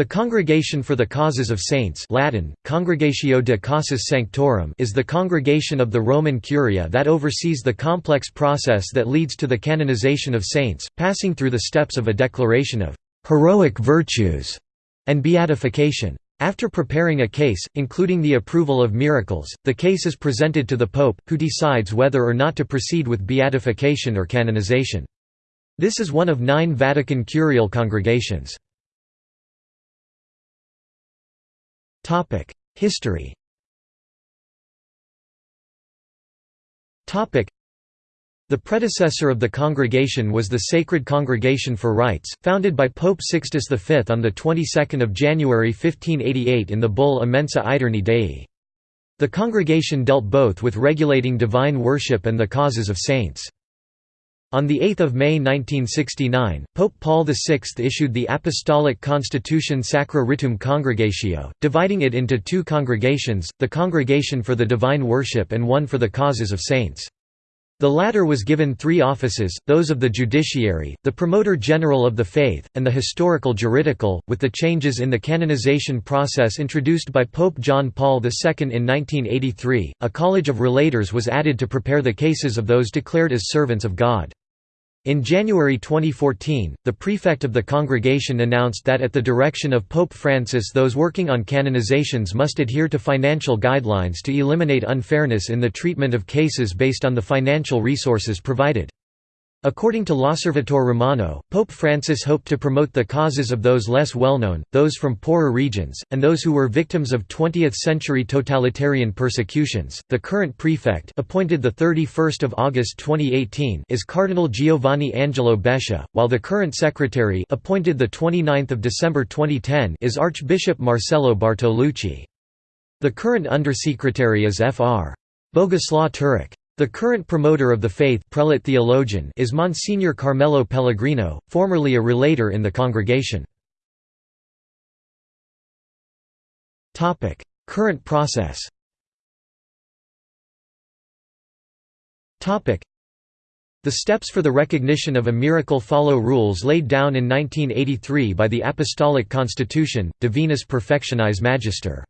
The Congregation for the Causes of Saints Latin, Congregatio de Causis Sanctorum is the congregation of the Roman Curia that oversees the complex process that leads to the canonization of saints, passing through the steps of a declaration of «heroic virtues» and beatification. After preparing a case, including the approval of miracles, the case is presented to the Pope, who decides whether or not to proceed with beatification or canonization. This is one of nine Vatican curial congregations. History the predecessor of the congregation was the Sacred Congregation for Rites, founded by Pope Sixtus V on the 22nd of January 1588 in the bull Immensa Aeterni Dei. The congregation dealt both with regulating divine worship and the causes of saints. On 8 May 1969, Pope Paul VI issued the Apostolic Constitution Sacra Ritum Congregatio, dividing it into two congregations, the Congregation for the Divine Worship and one for the Causes of Saints. The latter was given three offices, those of the judiciary, the promoter general of the faith, and the historical juridical. With the changes in the canonization process introduced by Pope John Paul II in 1983, a college of relators was added to prepare the cases of those declared as servants of God. In January 2014, the prefect of the congregation announced that at the direction of Pope Francis those working on canonizations must adhere to financial guidelines to eliminate unfairness in the treatment of cases based on the financial resources provided. According to L'Osservatore Romano, Pope Francis hoped to promote the causes of those less well-known, those from poorer regions, and those who were victims of 20th-century totalitarian persecutions. The current prefect, appointed the 31st of August 2018, is Cardinal Giovanni Angelo Becciu, while the current secretary, appointed the 29th of December 2010, is Archbishop Marcello Bartolucci. The current undersecretary is Fr. Bogusław Turek. The current promoter of the faith prelate theologian is Monsignor Carmelo Pellegrino, formerly a relator in the congregation. Current process The steps for the recognition of a miracle follow rules laid down in 1983 by the Apostolic Constitution, Divinis Perfectionis Magister.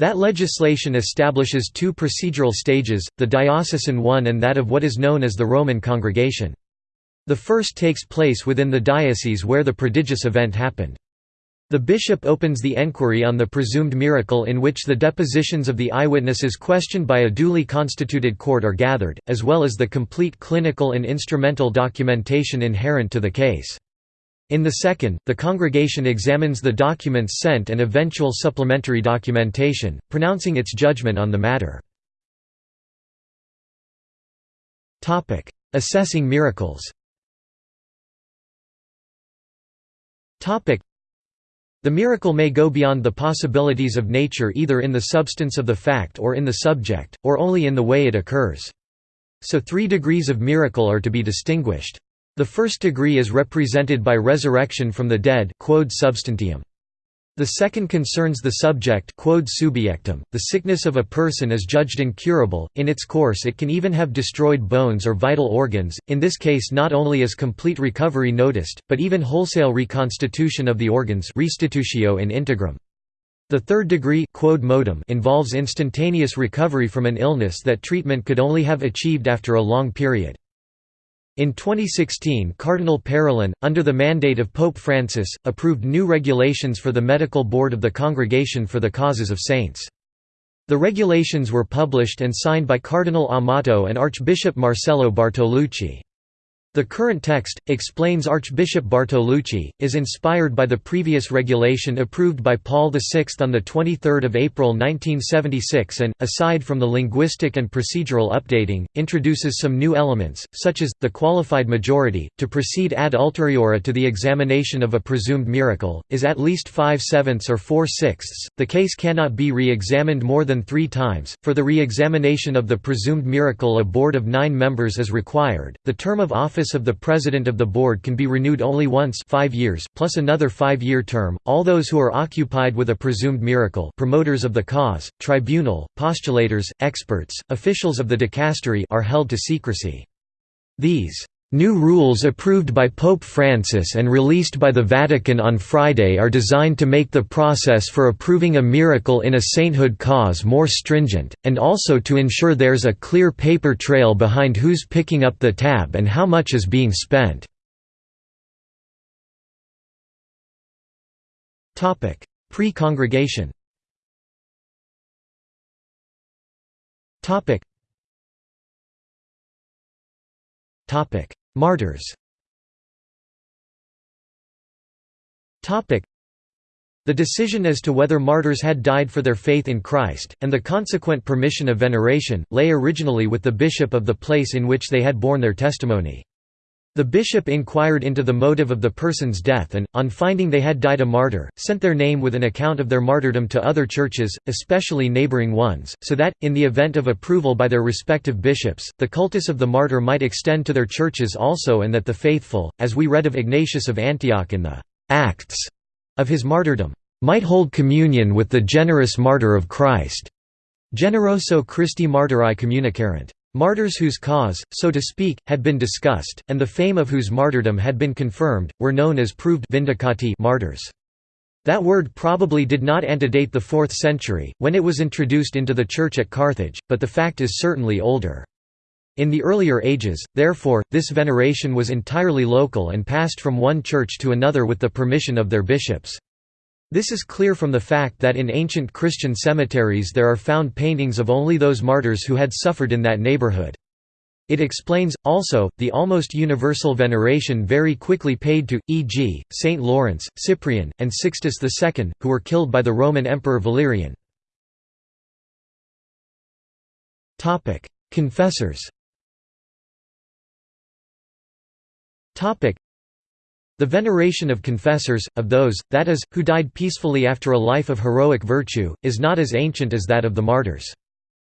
That legislation establishes two procedural stages, the diocesan one and that of what is known as the Roman congregation. The first takes place within the diocese where the prodigious event happened. The bishop opens the enquiry on the presumed miracle in which the depositions of the eyewitnesses questioned by a duly constituted court are gathered, as well as the complete clinical and instrumental documentation inherent to the case. In the second, the congregation examines the documents sent and eventual supplementary documentation, pronouncing its judgment on the matter. Assessing miracles the miracle may go beyond the possibilities of nature either in the substance of the fact or in the subject, or only in the way it occurs. So three degrees of miracle are to be distinguished. The first degree is represented by resurrection from the dead quod substantiam. The second concerns the subject quod subjectum. The sickness of a person is judged incurable, in its course it can even have destroyed bones or vital organs, in this case not only is complete recovery noticed, but even wholesale reconstitution of the organs restitutio in integrum. The third degree quod modum involves instantaneous recovery from an illness that treatment could only have achieved after a long period. In 2016 Cardinal Parolin, under the mandate of Pope Francis, approved new regulations for the medical board of the Congregation for the Causes of Saints. The regulations were published and signed by Cardinal Amato and Archbishop Marcello Bartolucci. The current text, explains Archbishop Bartolucci, is inspired by the previous regulation approved by Paul VI on 23 April 1976 and, aside from the linguistic and procedural updating, introduces some new elements, such as, the qualified majority, to proceed ad ulteriora to the examination of a presumed miracle, is at least five-sevenths or four-sixths, the case cannot be re-examined more than three times, for the re-examination of the presumed miracle a board of nine members is required, the term of office office of the President of the Board can be renewed only once five years plus another five-year term. All those who are occupied with a presumed miracle promoters of the cause, tribunal, postulators, experts, officials of the dicastery are held to secrecy. These New rules approved by Pope Francis and released by the Vatican on Friday are designed to make the process for approving a miracle in a sainthood cause more stringent, and also to ensure there's a clear paper trail behind who's picking up the tab and how much is being spent. Pre-congregation Martyrs the decision as to whether martyrs had died for their faith in Christ, and the consequent permission of veneration, lay originally with the bishop of the place in which they had borne their testimony. The bishop inquired into the motive of the person's death and, on finding they had died a martyr, sent their name with an account of their martyrdom to other churches, especially neighboring ones, so that, in the event of approval by their respective bishops, the cultus of the martyr might extend to their churches also and that the faithful, as we read of Ignatius of Antioch in the «Acts» of his martyrdom, might hold communion with the generous martyr of Christ. Generoso Christi Martyri communicarent. Martyrs whose cause, so to speak, had been discussed, and the fame of whose martyrdom had been confirmed, were known as proved vindicati martyrs. That word probably did not antedate the 4th century, when it was introduced into the Church at Carthage, but the fact is certainly older. In the earlier ages, therefore, this veneration was entirely local and passed from one church to another with the permission of their bishops. This is clear from the fact that in ancient Christian cemeteries there are found paintings of only those martyrs who had suffered in that neighborhood. It explains, also, the almost universal veneration very quickly paid to, e.g., Saint Lawrence, Cyprian, and Sixtus II, who were killed by the Roman Emperor Valerian. Confessors the veneration of confessors, of those, that is, who died peacefully after a life of heroic virtue, is not as ancient as that of the martyrs.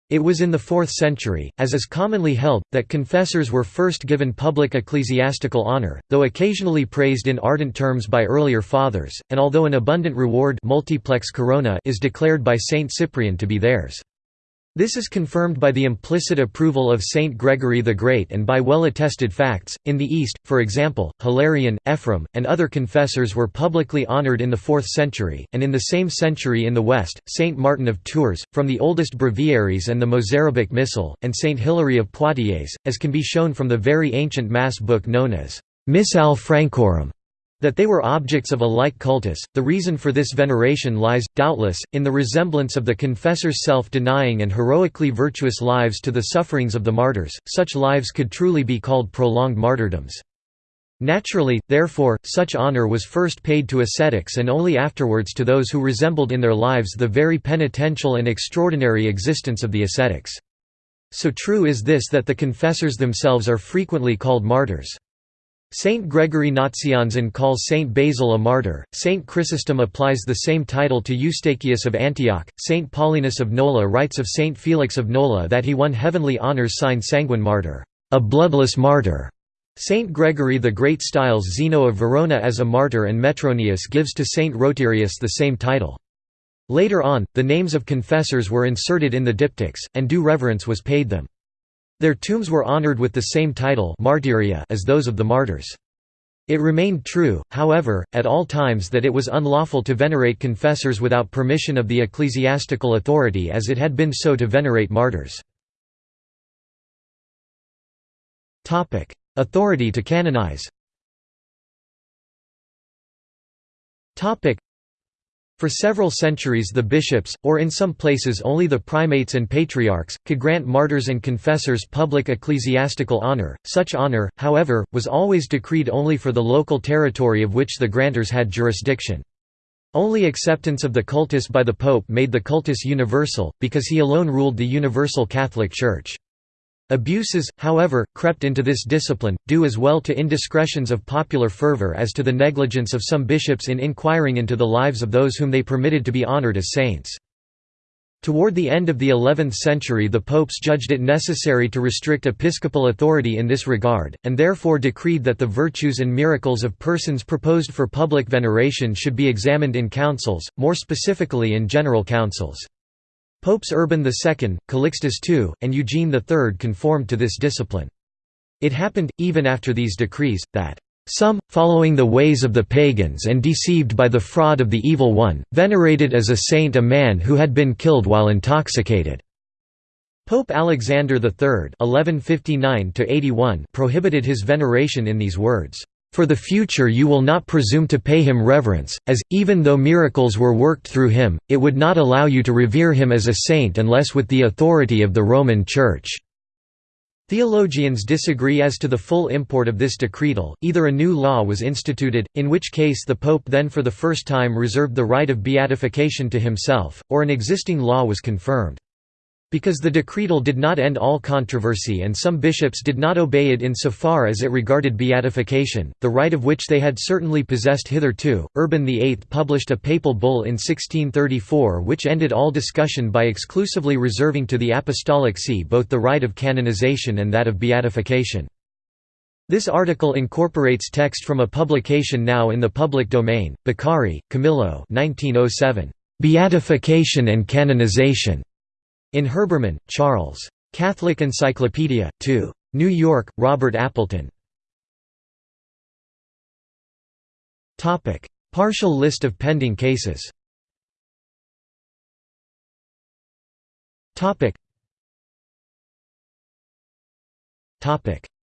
It was in the 4th century, as is commonly held, that confessors were first given public ecclesiastical honor, though occasionally praised in ardent terms by earlier fathers, and although an abundant reward multiplex corona is declared by Saint Cyprian to be theirs. This is confirmed by the implicit approval of Saint Gregory the Great and by well-attested facts. In the East, for example, Hilarion, Ephraim, and other confessors were publicly honored in the 4th century, and in the same century in the West, Saint Martin of Tours, from the oldest breviaries and the Mozarabic Missal, and Saint Hilary of Poitiers, as can be shown from the very ancient Mass book known as Missale Francorum. That they were objects of a like cultus, the reason for this veneration lies, doubtless, in the resemblance of the confessor's self-denying and heroically virtuous lives to the sufferings of the martyrs, such lives could truly be called prolonged martyrdoms. Naturally, therefore, such honor was first paid to ascetics and only afterwards to those who resembled in their lives the very penitential and extraordinary existence of the ascetics. So true is this that the confessors themselves are frequently called martyrs. Saint Gregory Nazianzen calls Saint Basil a martyr, Saint Chrysostom applies the same title to Eustathius of Antioch, Saint Paulinus of Nola writes of Saint Felix of Nola that he won heavenly honours sine sanguine martyr, a bloodless martyr. Saint Gregory the Great styles Zeno of Verona as a martyr and Metronius gives to Saint Rotarius the same title. Later on, the names of confessors were inserted in the diptychs, and due reverence was paid them. Their tombs were honored with the same title martyria as those of the martyrs. It remained true, however, at all times that it was unlawful to venerate confessors without permission of the ecclesiastical authority as it had been so to venerate martyrs. Authority to canonize for several centuries the bishops, or in some places only the primates and patriarchs, could grant martyrs and confessors public ecclesiastical honor. Such honor, however, was always decreed only for the local territory of which the grantors had jurisdiction. Only acceptance of the cultus by the Pope made the cultus universal, because he alone ruled the universal Catholic Church. Abuses, however, crept into this discipline, due as well to indiscretions of popular fervor as to the negligence of some bishops in inquiring into the lives of those whom they permitted to be honored as saints. Toward the end of the 11th century the popes judged it necessary to restrict episcopal authority in this regard, and therefore decreed that the virtues and miracles of persons proposed for public veneration should be examined in councils, more specifically in general councils. Popes Urban II, Calixtus II, and Eugene III conformed to this discipline. It happened, even after these decrees, that some, following the ways of the pagans and deceived by the fraud of the Evil One, venerated as a saint a man who had been killed while intoxicated." Pope Alexander III prohibited his veneration in these words, "...for the future you will not presume to pay him reverence, as, even though miracles were worked through him, it would not allow you to revere him as a saint unless with the authority of the Roman Church." Theologians disagree as to the full import of this decretal, either a new law was instituted, in which case the Pope then for the first time reserved the right of beatification to himself, or an existing law was confirmed. Because the decretal did not end all controversy and some bishops did not obey it insofar as it regarded beatification, the right of which they had certainly possessed hitherto, Urban VIII published a papal bull in 1634 which ended all discussion by exclusively reserving to the Apostolic See both the right of canonization and that of beatification. This article incorporates text from a publication now in the public domain, Beccari, Camillo 1907. Beatification and Canonization. In Herbermann, Charles. Catholic Encyclopedia, 2. New York, Robert Appleton. Partial list of pending cases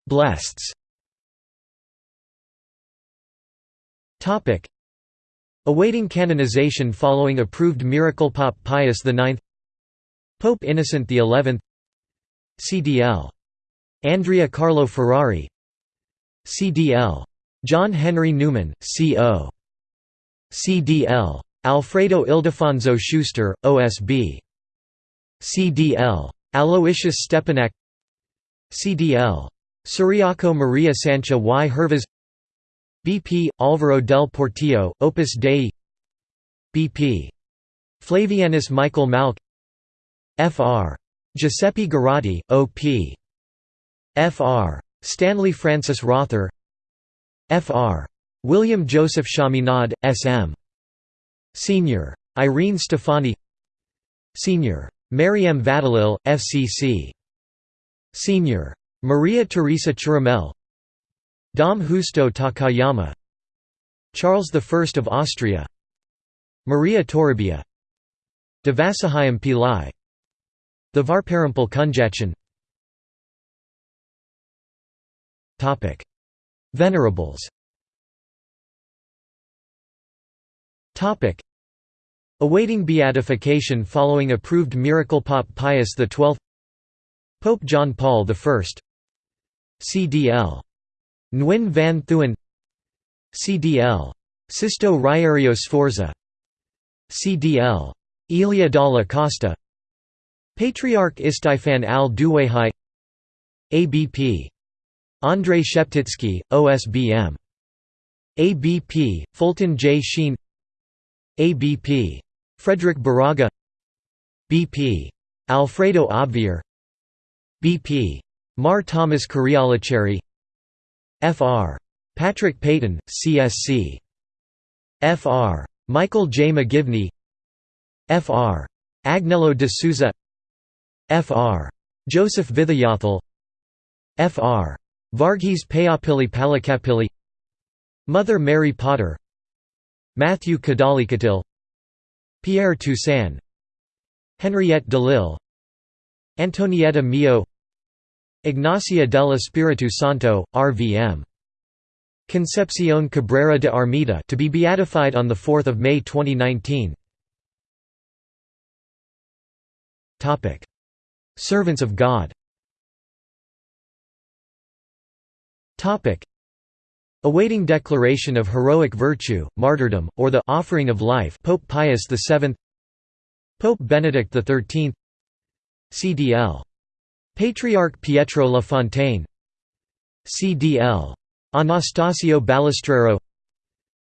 Blesseds Awaiting canonization following approved miracle Pope Pius IX Pope Innocent XI CDL. Andrea Carlo Ferrari CDL. John Henry Newman, C.O. CDL. Alfredo Ildefonso Schuster, OSB. CDL. Aloysius Stepinac CDL. Ciriaco Maria Sancha y Hervas BP, Alvaro del Portillo, Opus Dei BP. Flavianus Michael Malke Fr. Giuseppe Girotti, O.P. Fr. Stanley Francis Rother Fr. William Joseph Chaminade, S.M. Senior. Irene Stefani Senior. Mariam Vadalil, FCC. Senior. Maria Teresa Chiramel Dom Justo Takayama Charles I of Austria Maria Toribia Devasahayam Pillai the Varparampal Kunjachan Venerables. Awaiting beatification following approved miracle Pope Pius XII Pope John Paul I CDL. Nguyen van Thuan CDL. Sisto Riario Sforza. CDL. Elia Dalla Costa Patriarch Istifan al-Duwayhi ABP. Andrei Sheptitsky, OSBM. ABP, Fulton J. Sheen ABP. Frederick Baraga BP. Alfredo Obviar BP. Mar Thomas Carialacheri Fr. Patrick Peyton, CSC. Fr. Michael J. McGivney Fr. Agnello de Souza Fr. Joseph Vithayathil Fr. Varghese Payapilli Palakapilli Mother Mary Potter Matthew Kadalikatil Pierre Toussaint Henriette Delille Antonietta Meo Ignacia del Espiritu Santo, RVM. Concepcion Cabrera de Armida to be beatified on 4 May 2019 Servants of God Awaiting declaration of heroic virtue, martyrdom, or the offering of life Pope Pius VII Pope Benedict XIII CDL. Patriarch Pietro La Fontaine CDL. Anastasio Ballestrero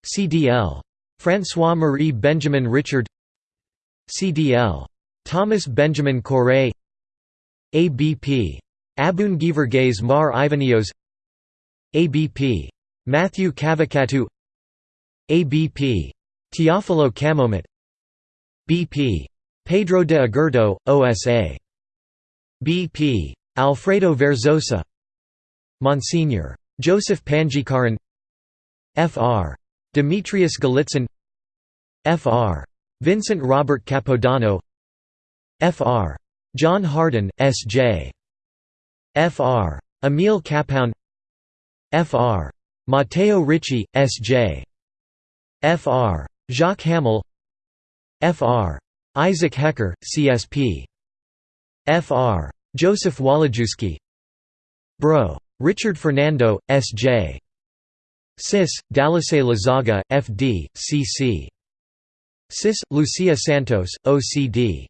CDL. François-Marie Benjamin Richard CDL. Thomas Benjamin Cooray ABP. Abun Givergays Mar Ivanios ABP. Matthew Cavacatu ABP. Teofilo Camomot BP. Pedro de Agurto, OSA. BP. Alfredo Verzosa Monsignor. Joseph Panjikaran Fr. Demetrius Galitzin Fr. Vincent Robert Capodanno Fr. John Hardon, S.J. Fr. Emil Kapaun Fr. Matteo Ricci, S.J. Fr. Jacques Hamel Fr. Isaac Hecker, CSP. Fr. Joseph Walijewski Bro. Richard Fernando, S.J. Sis, Dalase Lazaga, F.D., C.C. Sis, Lucia Santos, O.C.D.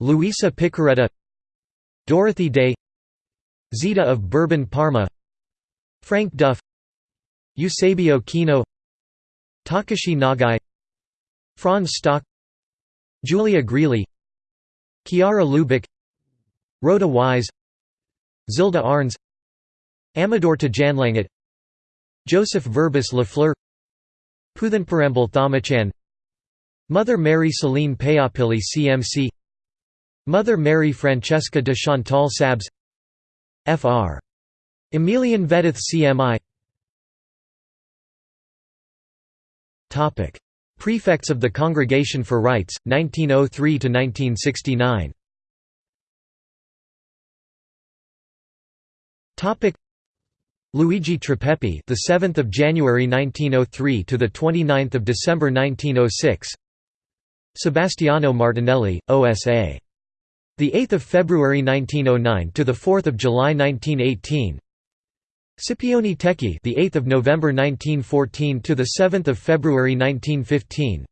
Luisa Piccarreta Dorothy Day Zita of Bourbon Parma Frank Duff Eusebio Kino Takashi Nagai Franz Stock Julia Greeley Chiara Lubich Rhoda Wise Zilda Arns Amador Tajanlangat Joseph Verbis Lafleur Puthanparambal Thamachan Mother Mary Celine Payapilli CMC Mother Mary Francesca de Chantal Sabs Fr. Emilian Vedith CMI Prefects of the Congregation for Rites, 1903–1969 Luigi Tripepi, the 7th of January 1903 to the 29th of December 1906. Sebastiano Martinelli, OSA. The 8th of February 1909 to the 4th of July 1918. Scipione Tecchi, the 8th of November 1914 to the 7th of February 1915.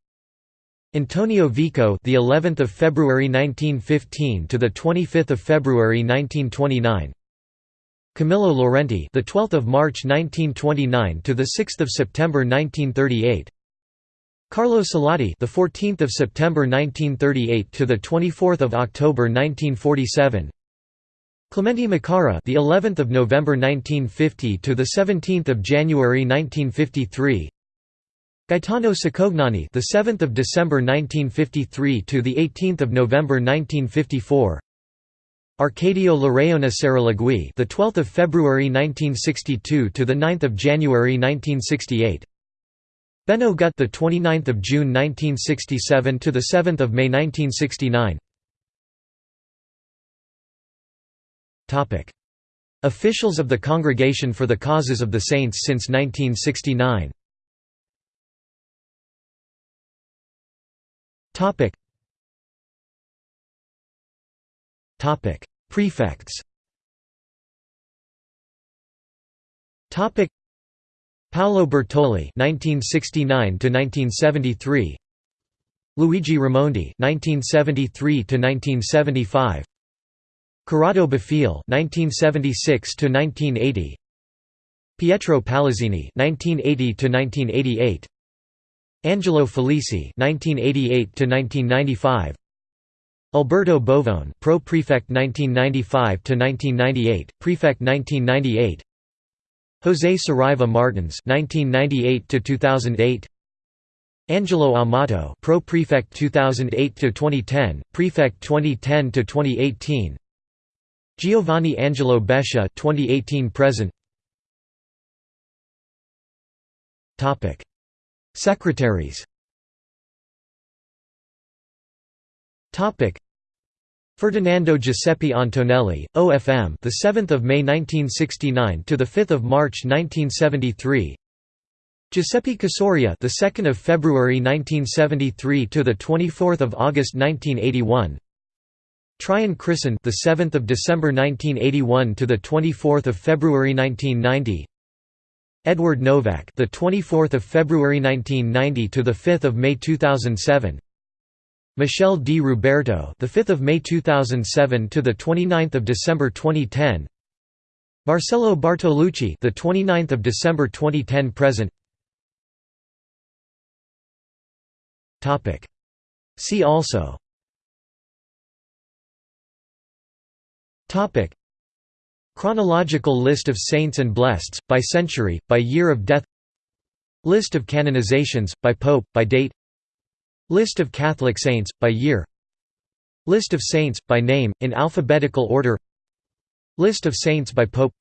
Antonio Vico, the 11th of February 1915 to the 25th of February 1929. Camillo Laurenti, the 12th of March 1929 to the 6th of September 1938. Carlo Salotti, the 14th of September 1938 to the 24th of October 1947. Clemente Micara, the 11th of November 1950 to the 17th of January 1953. Gaetano Cicognani, the 7th of December 1953 to the 18th of November 1954. Arcadio Larraona Saralegui, the 12th of February 1962 to the 9th of January 1968. Benno Gut, the 29th of June 1967 to the 7th of May 1969. Topic: Officials of the Congregation for the Causes of the Saints since 1969. Topic: Topic: Prefects. Topic: Paolo Bertoli (1969–1973), Luigi Raimondi (1973–1975), Corrado Bafile (1976–1980), Pietro Palazzini (1980–1988), Angelo Felici (1988–1995). Alberto Bovone, Pro Prefect 1995 to 1998, Prefect 1998. José Saraiva Martins 1998 to 2008. Angelo Amato, Pro Prefect 2008 to 2010, Prefect 2010 to 2018. Giovanni Angelo Becciu 2018 present. Topic: Secretaries Topic Ferdinando Giuseppe Antonelli, OFM, the 7th of May 1969 to the 5th of March 1973. Giuseppe Casoria, the 2nd of February 1973 to the 24th of August 1981. Traian Crișan, the 7th of December 1981 to the 24th of February 1990. Edward Nowak, the 24th of February 1990 to the 5th of May 2007. Michele Di Ruberto, the 5th of May 2007 to the 29th of December 2010. Marcello Bartolucci, the 29th of December 2010 present. Topic. See also. Topic. Chronological list of saints and blesseds by century, by year of death. List of canonizations by pope, by date. List of Catholic saints, by year. List of saints, by name, in alphabetical order. List of saints by pope.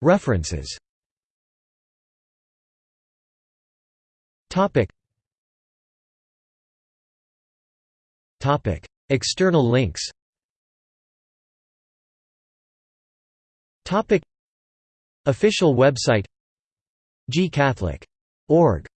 References. External links. Official website. G Catholic. org